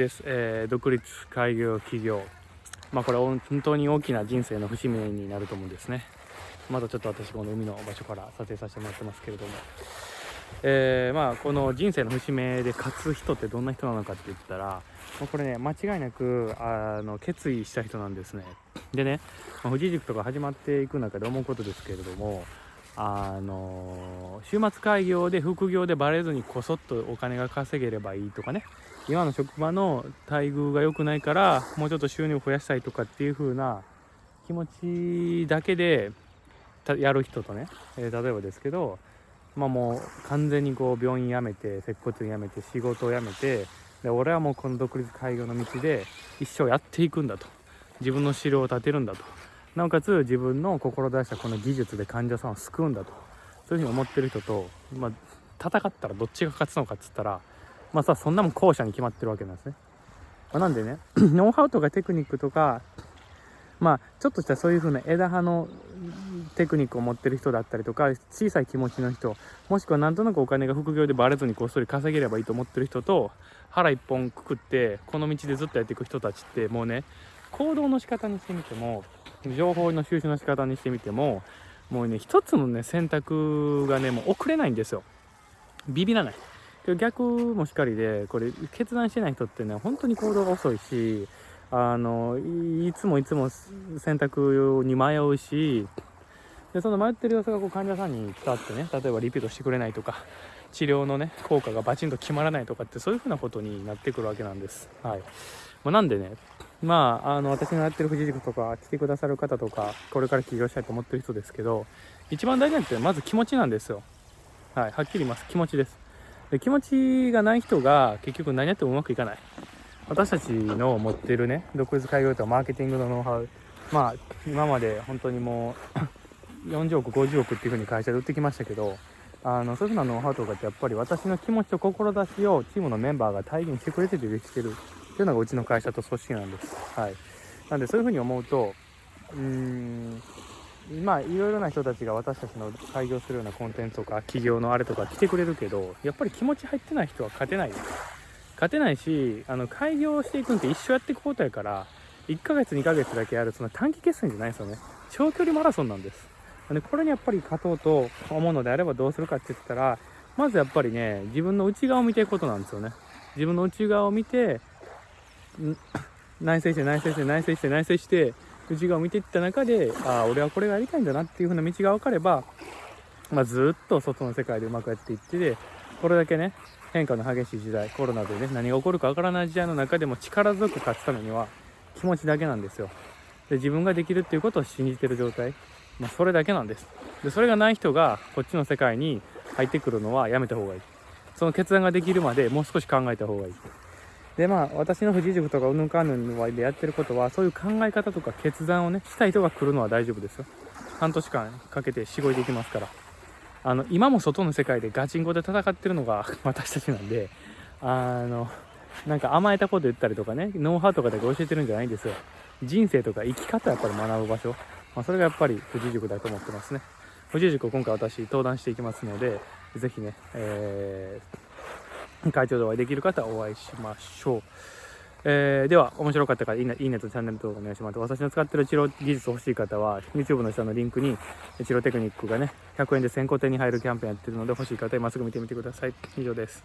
です、えー、独立開業企業。まあこれ本当に大きな人生の節目になると思うんですね。まだちょっと私この海の場所から撮影させてもらってますけれども。えー、まあこの人生の節目で勝つ人ってどんな人なのかって言ったらこれね間違いなくあの決意した人なんですね。でね、まあ、富士塾とか始まっていく中で思うことですけれどもあの週末開業で副業でバレずにこそっとお金が稼げればいいとかね。今の職場の待遇が良くないからもうちょっと収入を増やしたいとかっていう風な気持ちだけでやる人とね、えー、例えばですけどまあもう完全にこう病院辞めて接骨院辞めて仕事を辞めてで俺はもうこの独立開業の道で一生やっていくんだと。自分の資料を立てるんだと。なおかつ自分の志したこの技術で患者さんを救うんだと。そういうふうに思ってる人と、まあ、戦ったらどっちが勝つのかっつったらまあさそんなもん後者に決まってるわけなんですね、まあ、なんでね ノウハウとかテクニックとかまあちょっとしたそういう風な枝葉のテクニックを持ってる人だったりとか小さい気持ちの人もしくはなんとなくお金が副業でバレずにこっそり稼げればいいと思ってる人と腹一本くくってこの道でずっとやっていく人たちってもうね行動の仕方にしてみても情報の収集の仕方にしてみてももうね一つのね選択がねもう遅れないんですよ。ビビらない。逆もしっかりでこれ決断してない人ってね本当に行動が遅いしあのいつもいつも選択に迷うしでその迷ってる様子がこう患者さんに伝わってね例えばリピートしてくれないとか治療のね効果がバチンと決まらないとかってそういうふうなことになってくるわけなんです。はい、まあ、なんでねまあ、あの、私のやってる富士塾とか来てくださる方とか、これから起業したいと思ってる人ですけど、一番大事なのってまず気持ちなんですよ。はい、はっきり言います。気持ちです。で気持ちがない人が結局何やってもうまくいかない。私たちの持ってるね、独立開業とかマーケティングのノウハウ、まあ、今まで本当にもう 40億、50億っていう風に会社で売ってきましたけど、あの、そういう風なノウハウとかってやっぱり私の気持ちと志をチームのメンバーが体現してくれててできてるっていうのがうちの会社と組織なんです。はい。なんでそういうふうに思うと、うーん、まあいろいろな人たちが私たちの開業するようなコンテンツとか企業のあれとか来てくれるけど、やっぱり気持ち入ってない人は勝てないです。勝てないし、あの開業していくんって一生やっていくことやから、1ヶ月2ヶ月だけやるその短期決戦じゃないですよね。長距離マラソンなんです。でこれにやっぱり勝とうと思うのであればどうするかって言ったら、まずやっぱりね、自分の内側を見ていくことなんですよね。自分の内側を見て、内省して内省して内省して内省して内側を見ていった中でああ俺はこれがやりたいんだなっていう風な道が分かれば、まあ、ずっと外の世界でうまくやっていってでこれだけね変化の激しい時代コロナでね何が起こるか分からない時代の中でも力強く勝つためには気持ちだけなんですよ。で自分ができるっていうことを信じてる状態、まあ、それだけなんです。でそれがない人がこっちの世界に入ってくるのはやめた方がいい。その決断ができるまでもう少し考えた方がいい。でまあ私の富士塾とかうんぬんかんぬんのでやってることはそういう考え方とか決断をねした人が来るのは大丈夫ですよ。半年間かけてしごいでいきますから。あの今も外の世界でガチンコで戦ってるのが 私たちなんであのなんか甘えたこと言ったりとかねノウハウとかだけ教えてるんじゃないんですよ。人生とか生き方やっぱり学ぶ場所、まあ、それがやっぱり富士塾だと思ってますね。富士塾を今回私登壇していきますのでぜひね、えー会長でお会いできる方お会いしましょう。えー、では、面白かったらいいねいいねとチャンネル登録お願いします。私の使ってる治療技術欲しい方は、YouTube の下のリンクに治療テクニックがね、100円で先行手に入るキャンペーンやってるので、欲しい方今すぐ見てみてください。以上です。